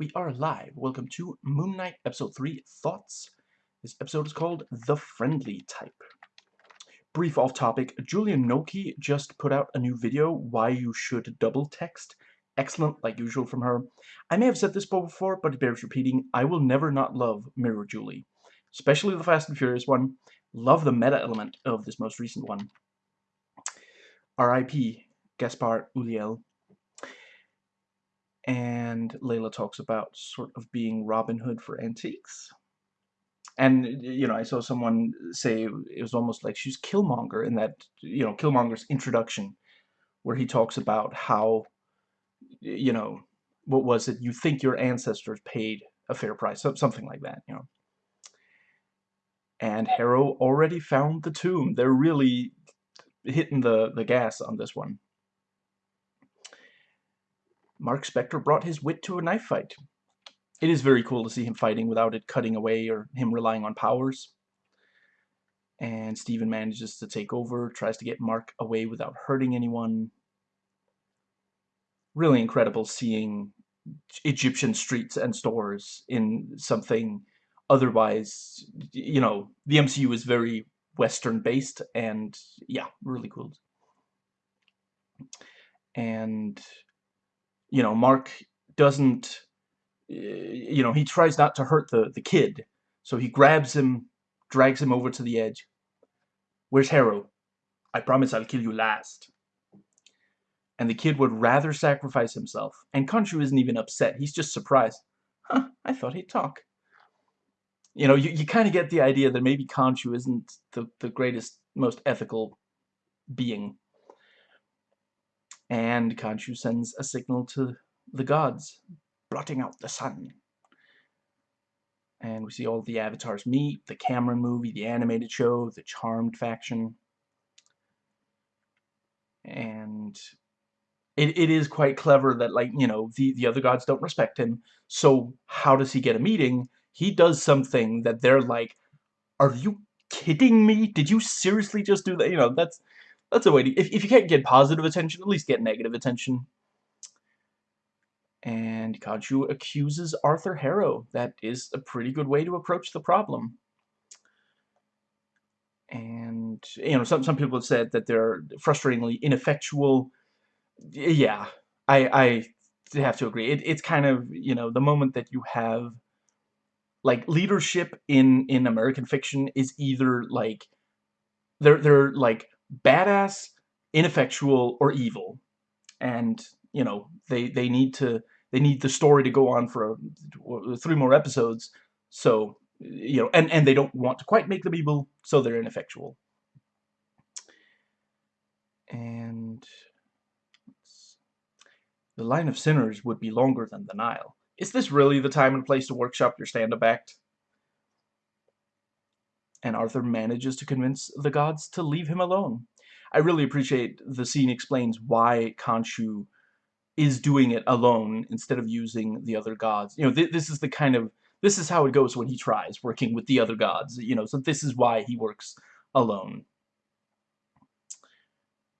We are live. Welcome to Moon Knight Episode 3 Thoughts. This episode is called The Friendly Type. Brief off topic, Julie Nolke just put out a new video, Why You Should Double Text. Excellent, like usual from her. I may have said this before, but it bears repeating. I will never not love Mirror Julie. Especially the Fast and Furious one. Love the meta element of this most recent one. R.I.P. Gaspard Ulliel and Layla talks about sort of being Robin Hood for antiques. And, you know, I saw someone say it was almost like she's Killmonger in that, you know, Killmonger's introduction, where he talks about how, you know, what was it? You think your ancestors paid a fair price, something like that, you know. And Harrow already found the tomb. They're really hitting the, the gas on this one. Mark Spector brought his wit to a knife fight. It is very cool to see him fighting without it cutting away or him relying on powers. And Steven manages to take over, tries to get Mark away without hurting anyone. Really incredible seeing Egyptian streets and stores in something otherwise, you know, the MCU is very Western based and yeah, really cool. And you know, Mark doesn't, eh, you know, he tries not to hurt the, the kid. So he grabs him, drags him over to the edge. Where's Harrow? I promise I'll kill you last. And the kid would rather sacrifice himself. And Khonshu isn't even upset. He's just surprised. Huh, I thought he'd talk. You know, you, you kind of get the idea that maybe Khonshu isn't the, the greatest, most ethical being and Khonshu sends a signal to the gods, blotting out the sun. And we see all the avatars meet, the Cameron movie, the animated show, the Charmed faction. And it, it is quite clever that, like, you know, the, the other gods don't respect him. So how does he get a meeting? He does something that they're like, are you kidding me? Did you seriously just do that? You know, that's that's a way to, if, if you can't get positive attention, at least get negative attention. And Khonshu accuses Arthur Harrow. That is a pretty good way to approach the problem. And, you know, some, some people have said that they're frustratingly ineffectual. Yeah, I, I have to agree. It, it's kind of, you know, the moment that you have, like, leadership in, in American fiction is either, like, they're, they're, like, badass, ineffectual, or evil. And, you know, they, they need to, they need the story to go on for a, three more episodes. So, you know, and, and they don't want to quite make them evil, so they're ineffectual. And the line of sinners would be longer than the Nile. Is this really the time and place to workshop your stand-up act? And Arthur manages to convince the gods to leave him alone. I really appreciate the scene explains why Khonshu is doing it alone instead of using the other gods. You know, th this is the kind of, this is how it goes when he tries working with the other gods, you know, so this is why he works alone.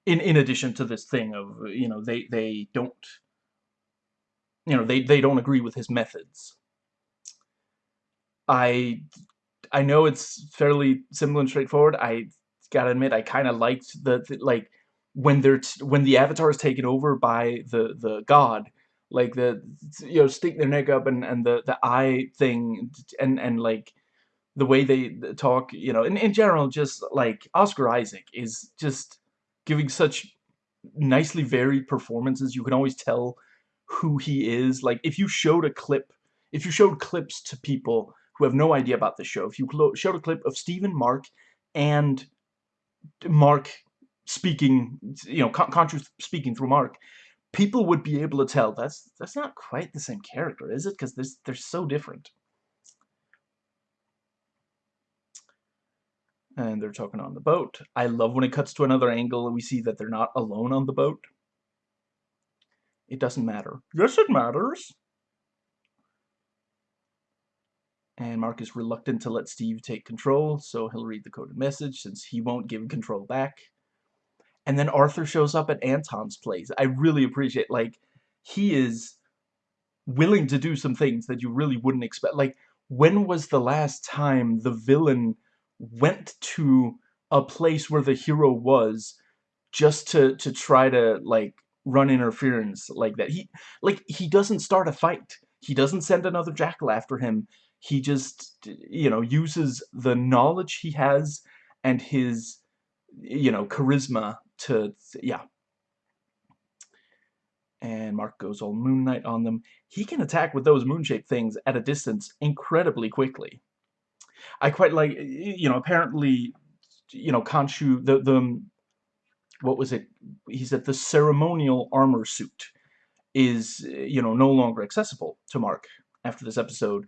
In, in addition to this thing of, you know, they, they don't, you know, they, they don't agree with his methods. I I know it's fairly simple and straightforward. I gotta admit, I kind of liked the, the, like when they're when the avatar is taken over by the the god, like the you know stick their neck up and and the the eye thing and and like the way they talk, you know, in in general, just like Oscar Isaac is just giving such nicely varied performances. You can always tell who he is. Like if you showed a clip, if you showed clips to people who have no idea about the show, if you showed a clip of Stephen, Mark, and Mark speaking, you know, Khonshu speaking through Mark, people would be able to tell that's that's not quite the same character, is it? Because they're so different. And they're talking on the boat. I love when it cuts to another angle and we see that they're not alone on the boat. It doesn't matter. Yes, it matters. And Mark is reluctant to let Steve take control, so he'll read the coded message since he won't give control back. And then Arthur shows up at Anton's place. I really appreciate, like, he is willing to do some things that you really wouldn't expect. Like, when was the last time the villain went to a place where the hero was just to to try to like run interference like that? He like he doesn't start a fight. He doesn't send another jackal after him. He just you know uses the knowledge he has and his you know charisma to yeah and Mark goes all Moon Knight on them. He can attack with those moon-shaped things at a distance incredibly quickly. I quite like, you know, apparently, you know, Khonshu, the, the, what was it? He said the ceremonial armor suit is, you know, no longer accessible to Mark after this episode,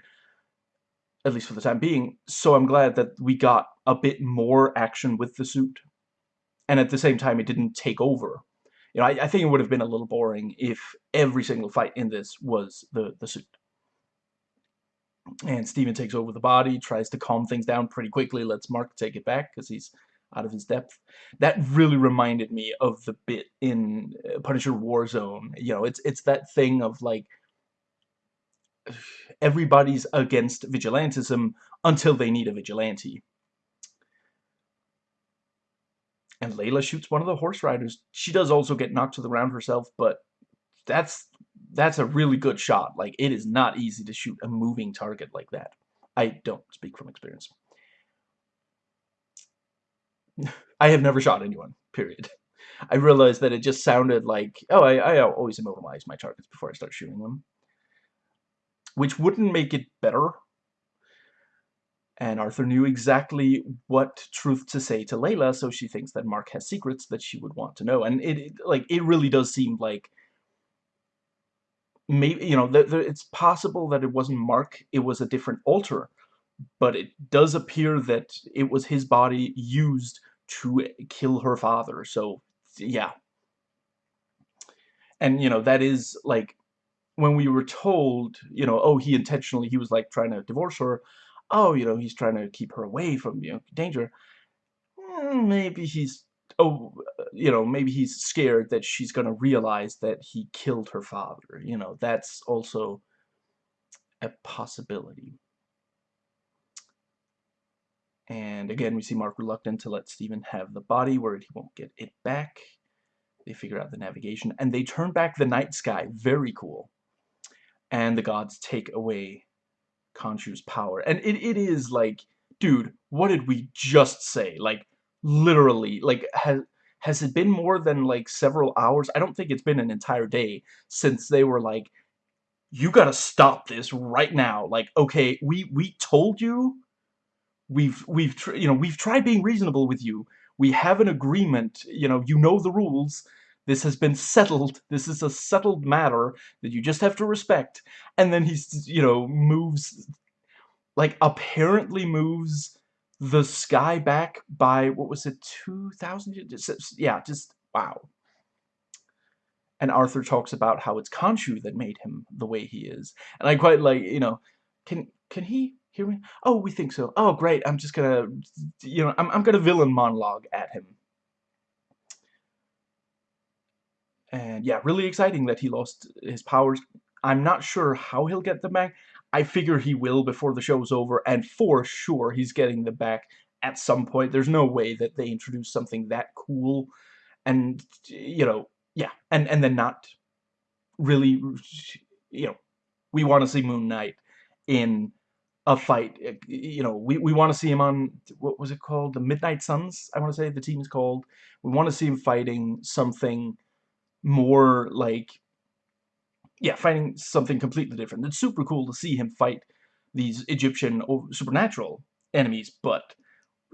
at least for the time being. So I'm glad that we got a bit more action with the suit. And at the same time, it didn't take over you know, I, I think it would have been a little boring if every single fight in this was the, the suit. And Steven takes over the body, tries to calm things down pretty quickly, lets Mark take it back because he's out of his depth. That really reminded me of the bit in uh, Punisher Warzone. You know, it's it's that thing of like everybody's against vigilantism until they need a vigilante. and Layla shoots one of the horse riders. She does also get knocked to the ground herself, but that's that's a really good shot. Like, it is not easy to shoot a moving target like that. I don't speak from experience. I have never shot anyone, period. I realized that it just sounded like, oh, I, I always immobilize my targets before I start shooting them. Which wouldn't make it better, and Arthur knew exactly what truth to say to Layla, so she thinks that Mark has secrets that she would want to know. And it, it like, it really does seem like maybe, you know, it's possible that it wasn't Mark, it was a different altar, But it does appear that it was his body used to kill her father. So, yeah. And, you know, that is, like, when we were told, you know, oh, he intentionally, he was, like, trying to divorce her, oh, you know, he's trying to keep her away from, you know, danger. Hmm, maybe he's, oh, you know, maybe he's scared that she's going to realize that he killed her father. You know, that's also a possibility. And again, we see Mark reluctant to let Steven have the body, worried he won't get it back. They figure out the navigation, and they turn back the night sky. Very cool. And the gods take away Khonshu's power. And it, it is like, dude, what did we just say? Like, literally, like, has, has it been more than, like, several hours? I don't think it's been an entire day since they were like, you gotta stop this right now. Like, okay, we, we told you, we've, we've, you know, we've tried being reasonable with you. We have an agreement, you know, you know the rules. This has been settled. This is a settled matter that you just have to respect. And then he's, you know, moves, like, apparently moves the sky back by, what was it, 2,000? Yeah, just, wow. And Arthur talks about how it's Khonshu that made him the way he is. And I quite like, you know, can can he hear me? Oh, we think so. Oh, great. I'm just gonna, you know, I'm, I'm gonna villain monologue at him. And yeah, really exciting that he lost his powers. I'm not sure how he'll get them back. I figure he will before the show's over, and for sure he's getting them back at some point. There's no way that they introduce something that cool and, you know, yeah, and, and then not really, you know, we want to see Moon Knight in a fight. Eh, you know, we, we want to see him on, what was it called? The Midnight Suns, I want to say the team is called. We want to see him fighting something more like yeah fighting something completely different. It's super cool to see him fight these Egyptian supernatural enemies but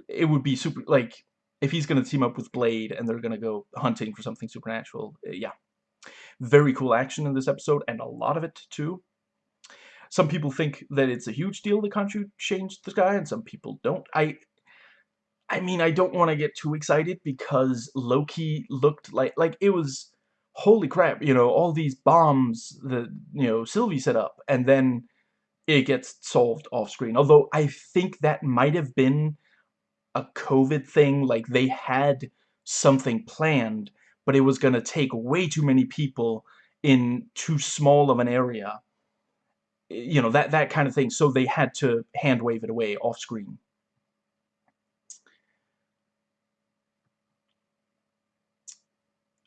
it would be super like if he's gonna team up with Blade and they're gonna go hunting for something supernatural uh, yeah. Very cool action in this episode and a lot of it too. Some people think that it's a huge deal that Khonshu changed the sky and some people don't. I I mean I don't want to get too excited because Loki looked like like it was holy crap, you know, all these bombs that, you know, Sylvie set up, and then it gets solved off screen. Although I think that might have been a COVID thing, like they had something planned, but it was going to take way too many people in too small of an area you know, that, that kind of thing. So they had to hand wave it away off screen.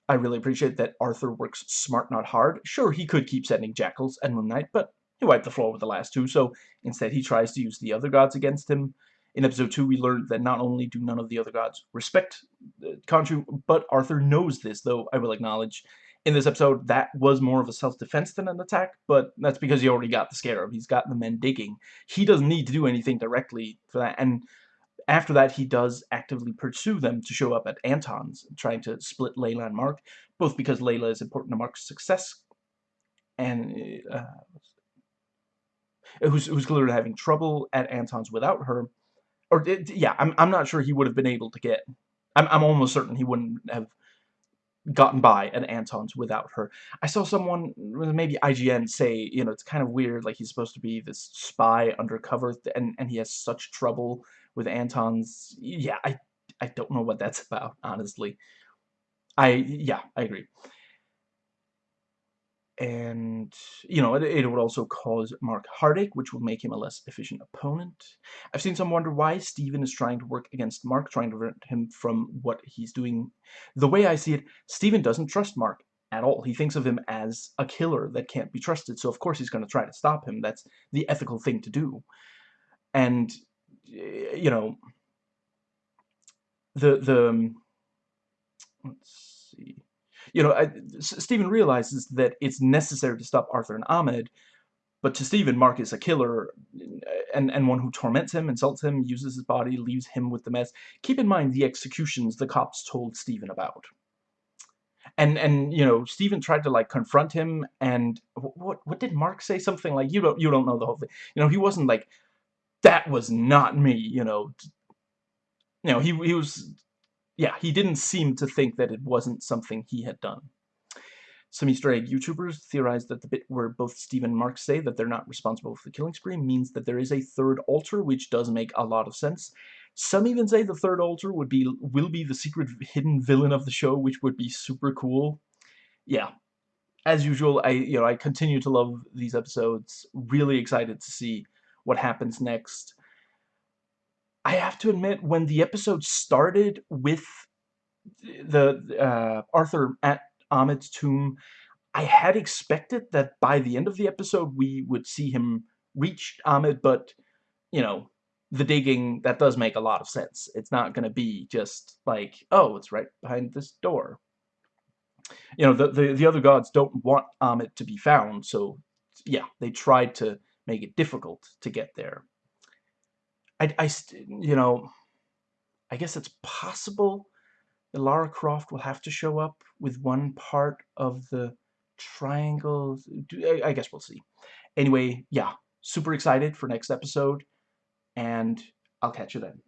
I really appreciate that Arthur works smart, not hard. Sure, he could keep sending Jackals and Moon Knight, but he wiped the floor with the last two, so instead he tries to use the other gods against him. In episode 2, we learned that not only do none of the other gods respect uh, Khonshu, but Arthur knows this, though I will acknowledge in this episode that was more of a self-defense than an attack, but that's because he already got the scarab. He's got the men digging. He doesn't need to do anything directly for that, and after that, he does actively pursue them to show up at Anton's, trying to split Layla and Mark, both because Layla is important to Mark's success, and uh, who's, who's clearly having trouble at Anton's without her. Or, yeah, I'm, I'm not sure he would have been able to get... I'm, I'm almost certain he wouldn't have gotten by at Anton's without her. I saw someone, maybe IGN, say, you know, it's kind of weird, like he's supposed to be this spy undercover, and, and he has such trouble with Anton's, yeah, I, I don't know what that's about, honestly. I, yeah, I agree. And, you know, it, it would also cause Mark heartache, which will make him a less efficient opponent. I've seen some wonder why Steven is trying to work against Mark, trying to prevent him from what he's doing. The way I see it, Steven doesn't trust Mark at all. He thinks of him as a killer that can't be trusted, so of course he's going to try to stop him. That's the ethical thing to do. And you know, the the um, let's see, you know, I, Steven realizes that it's necessary to stop Arthur and Ammit, but to Stephen, Mark is a killer and, and one who torments him, insults him, uses his body, leaves him with the mess. Keep in mind the executions the cops told Stephen about. And, and you know, Stephen tried to, like, confront him, and what, what did Mark say? Something like, you don't, you don't know the whole thing. You know, he wasn't like, that was not me, you know. You know, he, he was, yeah, he didn't seem to think that it wasn't something he had done. Some Easter egg YouTubers theorize that the bit where both Steve and Mark say that they're not responsible for the killing spree means that there is a third altar, which does make a lot of sense. Some even say the third altar would be will be the secret hidden villain of the show, which would be super cool. Yeah, as usual, I you know I continue to love these episodes. Really excited to see what happens next. I have to admit, when the episode started with the uh, Arthur at Ammit's tomb, I had expected that by the end of the episode we would see him reach Ammit, but, you know, the digging, that does make a lot of sense. It's not going to be just like, oh, it's right behind this door. You know, the, the, the other gods don't want Ammit to be found, so, yeah, they tried to make it difficult to get there. I, I you know, I guess it's possible that Lara Croft will have to show up with one part of the triangle. I guess we'll see. Anyway, yeah, super excited for next episode, and I'll catch you then.